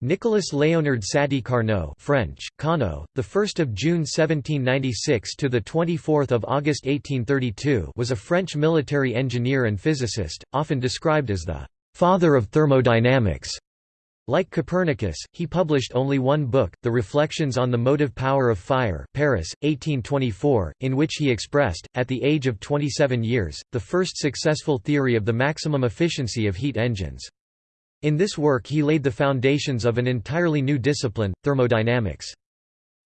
Nicolas Léonard Sadi Carnot French, Cano, the 1st of June 1796 to the 24th of August 1832 was a French military engineer and physicist, often described as the father of thermodynamics. Like Copernicus, he published only one book, The Reflections on the Motive Power of Fire Paris, 1824, in which he expressed, at the age of 27 years, the first successful theory of the maximum efficiency of heat engines. In this work he laid the foundations of an entirely new discipline, thermodynamics.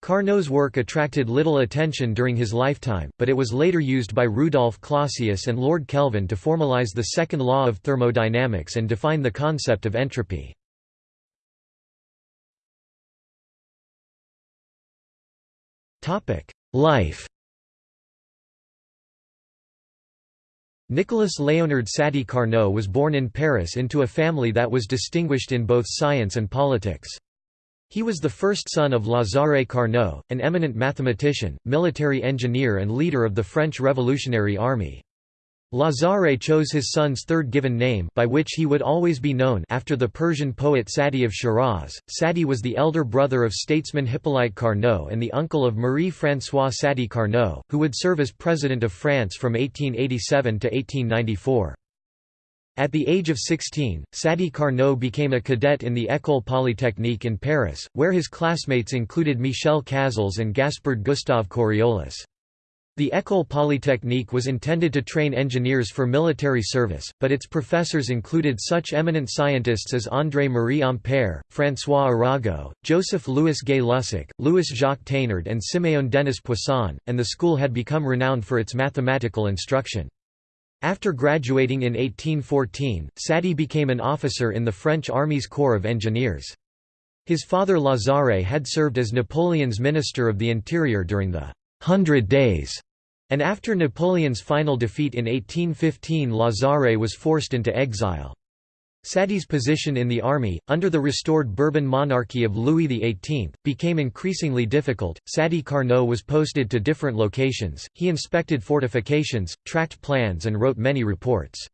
Carnot's work attracted little attention during his lifetime, but it was later used by Rudolf Clausius and Lord Kelvin to formalize the second law of thermodynamics and define the concept of entropy. Life Nicolas Léonard Sadi Carnot was born in Paris into a family that was distinguished in both science and politics. He was the first son of Lazare Carnot, an eminent mathematician, military engineer and leader of the French Revolutionary Army. Lazare chose his son's third given name by which he would always be known after the Persian poet Sadi of Shiraz. Sadi was the elder brother of statesman Hippolyte Carnot and the uncle of Marie-François Sadi Carnot, who would serve as President of France from 1887 to 1894. At the age of 16, Sadi Carnot became a cadet in the École Polytechnique in Paris, where his classmates included Michel Chasles and Gaspard Gustave Coriolis. The École Polytechnique was intended to train engineers for military service, but its professors included such eminent scientists as André-Marie Ampère, François Arago, Joseph-Louis Gay-Lussac, Louis-Jacques Thénard and Siméon Denis Poisson, and the school had become renowned for its mathematical instruction. After graduating in 1814, Sadi became an officer in the French Army's Corps of Engineers. His father Lazare had served as Napoleon's Minister of the Interior during the Hundred Days, and after Napoleon's final defeat in 1815 Lazare was forced into exile. Sadi's position in the army, under the restored Bourbon monarchy of Louis XVIII, became increasingly difficult. Sadi Carnot was posted to different locations, he inspected fortifications, tracked plans, and wrote many reports.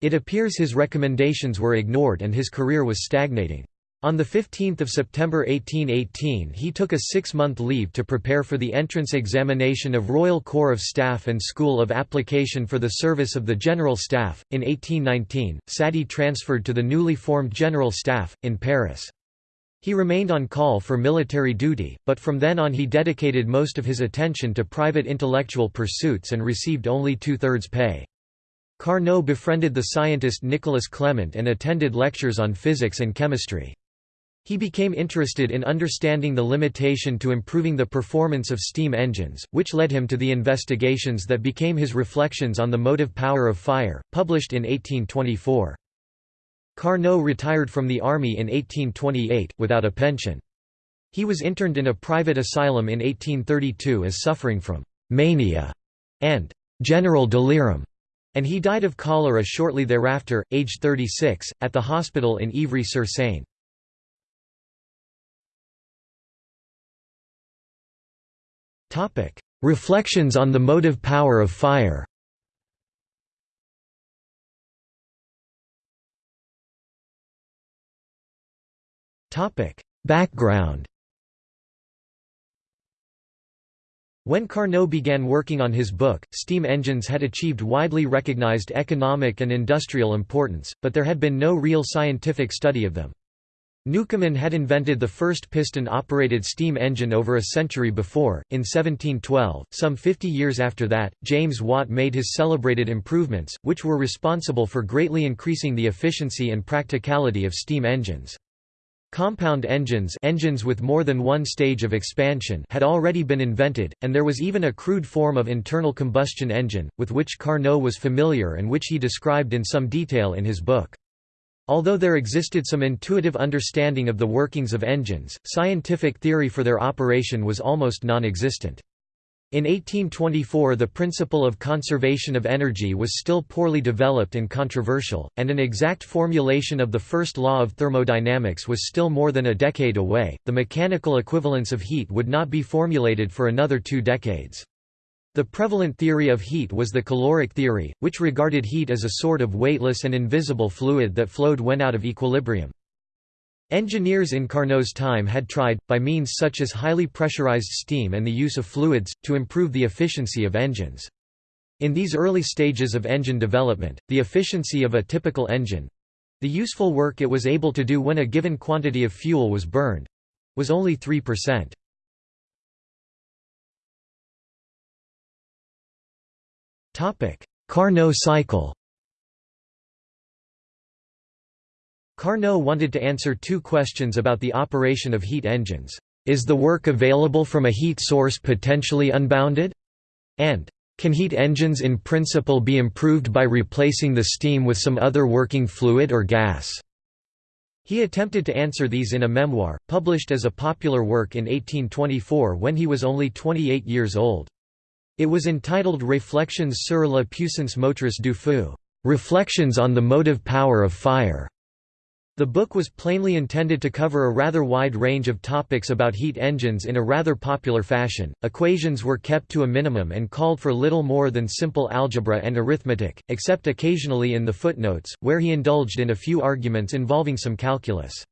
It appears his recommendations were ignored and his career was stagnating. On 15 September 1818 he took a six-month leave to prepare for the entrance examination of Royal Corps of Staff and School of Application for the service of the General Staff. In 1819, Sadi transferred to the newly formed General Staff, in Paris. He remained on call for military duty, but from then on he dedicated most of his attention to private intellectual pursuits and received only two-thirds pay. Carnot befriended the scientist Nicolas Clement and attended lectures on physics and chemistry. He became interested in understanding the limitation to improving the performance of steam engines, which led him to the investigations that became his reflections on the motive power of fire, published in 1824. Carnot retired from the army in 1828, without a pension. He was interned in a private asylum in 1832 as suffering from «mania» and «general delirium», and he died of cholera shortly thereafter, aged 36, at the hospital in Ivry-sur-Seine. Reflections on the motive power of fire. Topic: Background. When Carnot began working on his book, steam engines had achieved widely recognized economic and industrial importance, but there had been no real scientific study of them. Newcomen had invented the first piston-operated steam engine over a century before, in 1712. Some 50 years after that, James Watt made his celebrated improvements, which were responsible for greatly increasing the efficiency and practicality of steam engines. Compound engines engines with more than one stage of expansion had already been invented, and there was even a crude form of internal combustion engine, with which Carnot was familiar and which he described in some detail in his book. Although there existed some intuitive understanding of the workings of engines, scientific theory for their operation was almost non-existent. In 1824 the principle of conservation of energy was still poorly developed and controversial, and an exact formulation of the first law of thermodynamics was still more than a decade away. The mechanical equivalence of heat would not be formulated for another two decades. The prevalent theory of heat was the caloric theory, which regarded heat as a sort of weightless and invisible fluid that flowed when out of equilibrium. Engineers in Carnot's time had tried, by means such as highly pressurized steam and the use of fluids, to improve the efficiency of engines. In these early stages of engine development, the efficiency of a typical engine—the useful work it was able to do when a given quantity of fuel was burned—was only 3%. Carnot cycle Carnot wanted to answer two questions about the operation of heat engines. Is the work available from a heat source potentially unbounded? And, can heat engines in principle be improved by replacing the steam with some other working fluid or gas? He attempted to answer these in a memoir, published as a popular work in 1824 when he was only 28 years old. It was entitled Réflexions sur la puissance motrice du feu, Reflections on the motive power of fire. The book was plainly intended to cover a rather wide range of topics about heat engines in a rather popular fashion. Equations were kept to a minimum and called for little more than simple algebra and arithmetic, except occasionally in the footnotes, where he indulged in a few arguments involving some calculus.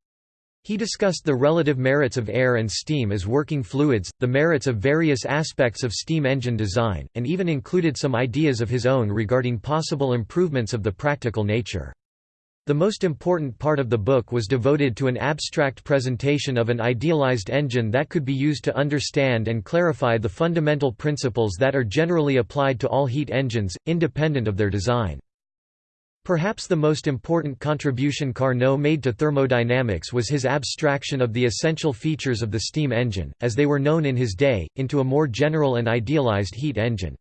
He discussed the relative merits of air and steam as working fluids, the merits of various aspects of steam engine design, and even included some ideas of his own regarding possible improvements of the practical nature. The most important part of the book was devoted to an abstract presentation of an idealized engine that could be used to understand and clarify the fundamental principles that are generally applied to all heat engines, independent of their design. Perhaps the most important contribution Carnot made to thermodynamics was his abstraction of the essential features of the steam engine, as they were known in his day, into a more general and idealized heat engine.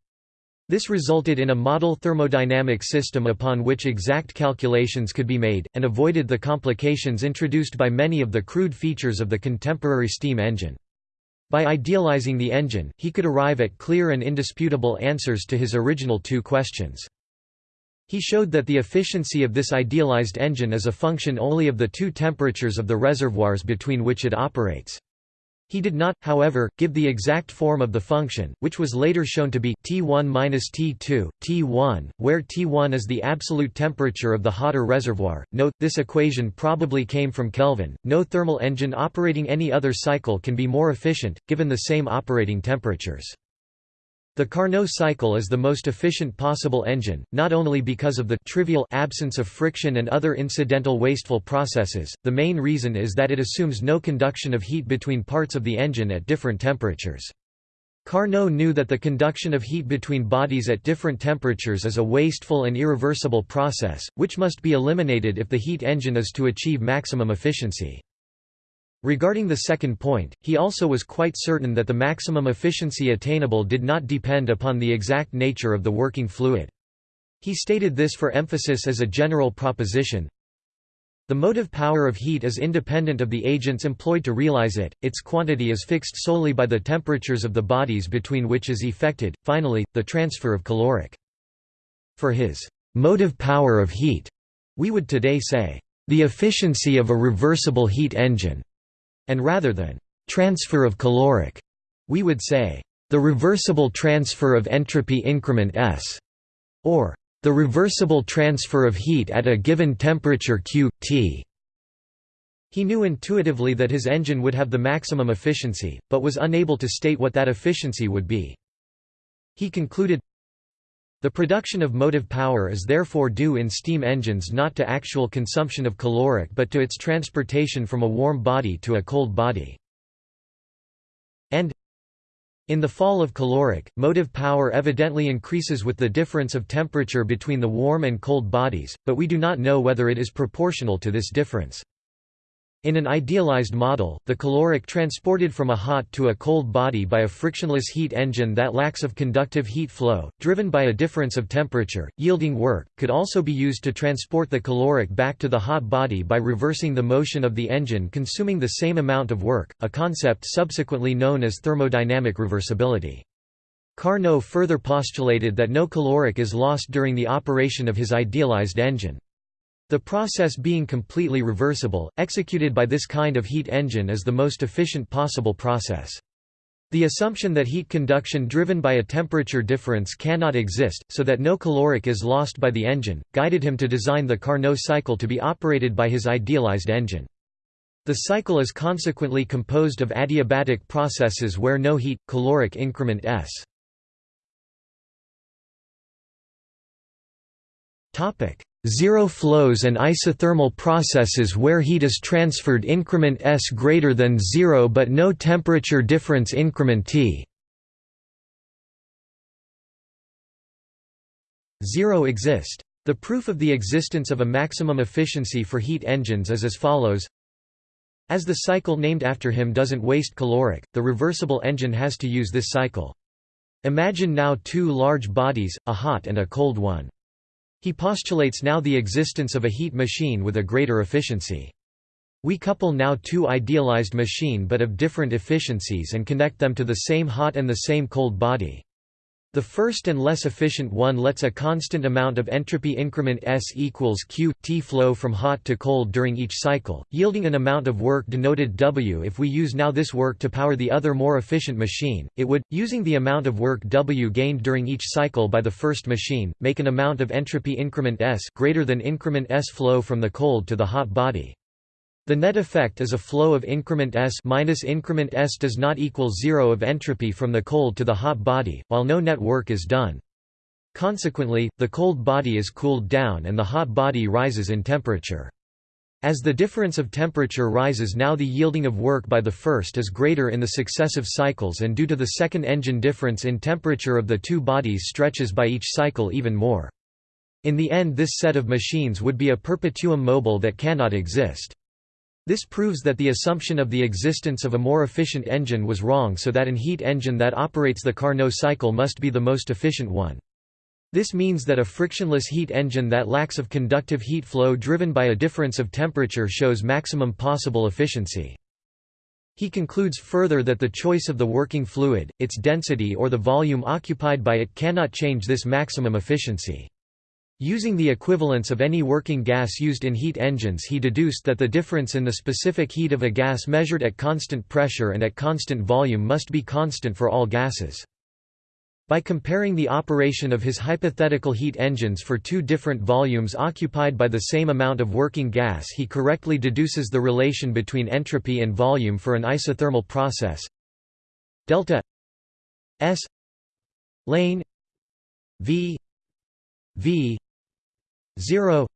This resulted in a model thermodynamic system upon which exact calculations could be made, and avoided the complications introduced by many of the crude features of the contemporary steam engine. By idealizing the engine, he could arrive at clear and indisputable answers to his original two questions. He showed that the efficiency of this idealized engine is a function only of the two temperatures of the reservoirs between which it operates. He did not, however, give the exact form of the function, which was later shown to be T1 minus T2, T1, where T1 is the absolute temperature of the hotter reservoir. Note, this equation probably came from Kelvin. No thermal engine operating any other cycle can be more efficient, given the same operating temperatures. The Carnot cycle is the most efficient possible engine, not only because of the trivial absence of friction and other incidental wasteful processes, the main reason is that it assumes no conduction of heat between parts of the engine at different temperatures. Carnot knew that the conduction of heat between bodies at different temperatures is a wasteful and irreversible process, which must be eliminated if the heat engine is to achieve maximum efficiency. Regarding the second point, he also was quite certain that the maximum efficiency attainable did not depend upon the exact nature of the working fluid. He stated this for emphasis as a general proposition. The motive power of heat is independent of the agents employed to realize it, its quantity is fixed solely by the temperatures of the bodies between which is effected. Finally, the transfer of caloric. For his motive power of heat, we would today say, the efficiency of a reversible heat engine and rather than transfer of caloric, we would say the reversible transfer of entropy increment S, or the reversible transfer of heat at a given temperature Q, T. He knew intuitively that his engine would have the maximum efficiency, but was unable to state what that efficiency would be. He concluded, the production of motive power is therefore due in steam engines not to actual consumption of caloric but to its transportation from a warm body to a cold body. And in the fall of caloric, motive power evidently increases with the difference of temperature between the warm and cold bodies, but we do not know whether it is proportional to this difference. In an idealized model, the caloric transported from a hot to a cold body by a frictionless heat engine that lacks of conductive heat flow, driven by a difference of temperature, yielding work, could also be used to transport the caloric back to the hot body by reversing the motion of the engine consuming the same amount of work, a concept subsequently known as thermodynamic reversibility. Carnot further postulated that no caloric is lost during the operation of his idealized engine. The process being completely reversible, executed by this kind of heat engine is the most efficient possible process. The assumption that heat conduction driven by a temperature difference cannot exist, so that no caloric is lost by the engine, guided him to design the Carnot cycle to be operated by his idealized engine. The cycle is consequently composed of adiabatic processes where no heat, caloric increment s. Zero flows and isothermal processes where heat is transferred increment s greater than zero but no temperature difference increment t. Zero exist. The proof of the existence of a maximum efficiency for heat engines is as follows as the cycle named after him doesn't waste caloric, the reversible engine has to use this cycle. Imagine now two large bodies, a hot and a cold one. He postulates now the existence of a heat machine with a greater efficiency. We couple now two idealized machine but of different efficiencies and connect them to the same hot and the same cold body. The first and less efficient one lets a constant amount of entropy increment S equals Q, T flow from hot to cold during each cycle, yielding an amount of work denoted W. If we use now this work to power the other more efficient machine, it would, using the amount of work W gained during each cycle by the first machine, make an amount of entropy increment S greater than increment S flow from the cold to the hot body. The net effect is a flow of increment S minus increment S does not equal zero of entropy from the cold to the hot body, while no net work is done. Consequently, the cold body is cooled down and the hot body rises in temperature. As the difference of temperature rises now the yielding of work by the first is greater in the successive cycles and due to the second engine difference in temperature of the two bodies stretches by each cycle even more. In the end this set of machines would be a perpetuum mobile that cannot exist. This proves that the assumption of the existence of a more efficient engine was wrong so that an heat engine that operates the Carnot cycle must be the most efficient one. This means that a frictionless heat engine that lacks of conductive heat flow driven by a difference of temperature shows maximum possible efficiency. He concludes further that the choice of the working fluid, its density or the volume occupied by it cannot change this maximum efficiency. Using the equivalence of any working gas used in heat engines he deduced that the difference in the specific heat of a gas measured at constant pressure and at constant volume must be constant for all gases. By comparing the operation of his hypothetical heat engines for two different volumes occupied by the same amount of working gas he correctly deduces the relation between entropy and volume for an isothermal process delta S lane V V 0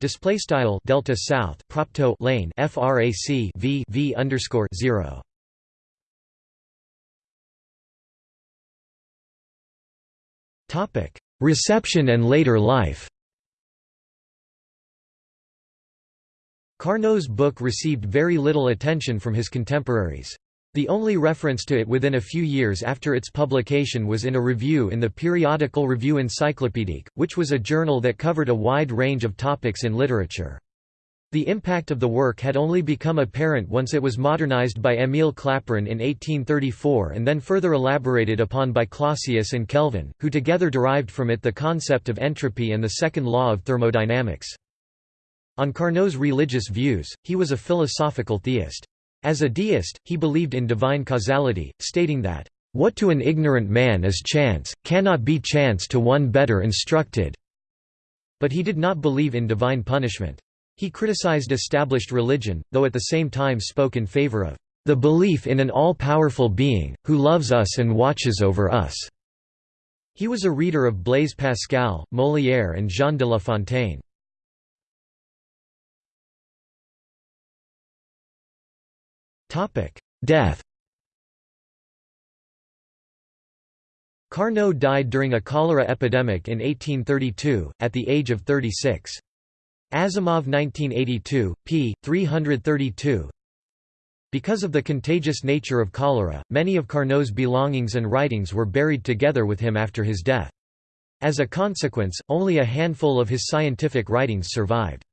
display style delta south propto lane frac v v underscore 0 topic reception and later life. Carnot's book received very little attention from his contemporaries. The only reference to it within a few years after its publication was in a review in the periodical Revue Encyclopédique, which was a journal that covered a wide range of topics in literature. The impact of the work had only become apparent once it was modernized by Émile Clapeyron in 1834 and then further elaborated upon by Clausius and Kelvin, who together derived from it the concept of entropy and the second law of thermodynamics. On Carnot's religious views, he was a philosophical theist. As a deist, he believed in divine causality, stating that, "...what to an ignorant man is chance, cannot be chance to one better instructed." But he did not believe in divine punishment. He criticized established religion, though at the same time spoke in favor of the belief in an all-powerful being, who loves us and watches over us." He was a reader of Blaise Pascal, Molière and Jean de La Fontaine. Death Carnot died during a cholera epidemic in 1832, at the age of 36. Asimov 1982, p. 332 Because of the contagious nature of cholera, many of Carnot's belongings and writings were buried together with him after his death. As a consequence, only a handful of his scientific writings survived.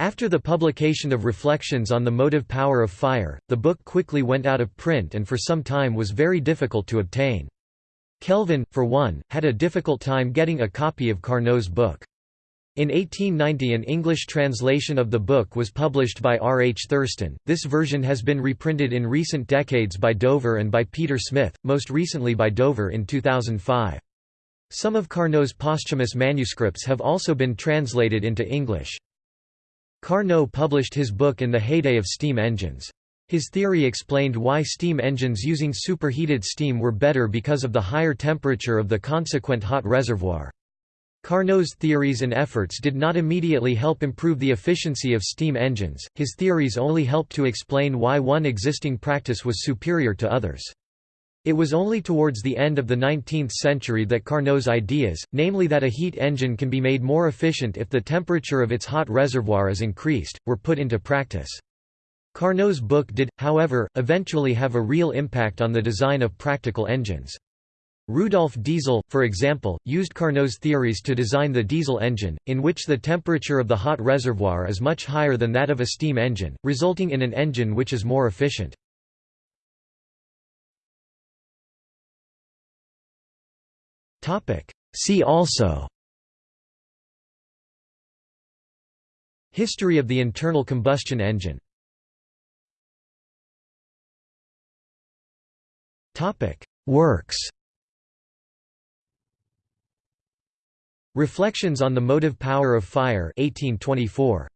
After the publication of Reflections on the Motive Power of Fire, the book quickly went out of print and for some time was very difficult to obtain. Kelvin, for one, had a difficult time getting a copy of Carnot's book. In 1890 an English translation of the book was published by R. H. Thurston. This version has been reprinted in recent decades by Dover and by Peter Smith, most recently by Dover in 2005. Some of Carnot's posthumous manuscripts have also been translated into English. Carnot published his book in the heyday of steam engines. His theory explained why steam engines using superheated steam were better because of the higher temperature of the consequent hot reservoir. Carnot's theories and efforts did not immediately help improve the efficiency of steam engines, his theories only helped to explain why one existing practice was superior to others. It was only towards the end of the 19th century that Carnot's ideas, namely that a heat engine can be made more efficient if the temperature of its hot reservoir is increased, were put into practice. Carnot's book did, however, eventually have a real impact on the design of practical engines. Rudolf Diesel, for example, used Carnot's theories to design the diesel engine, in which the temperature of the hot reservoir is much higher than that of a steam engine, resulting in an engine which is more efficient. See also. History of the internal combustion engine. Works. Reflections on the Motive Power of Fire 1824.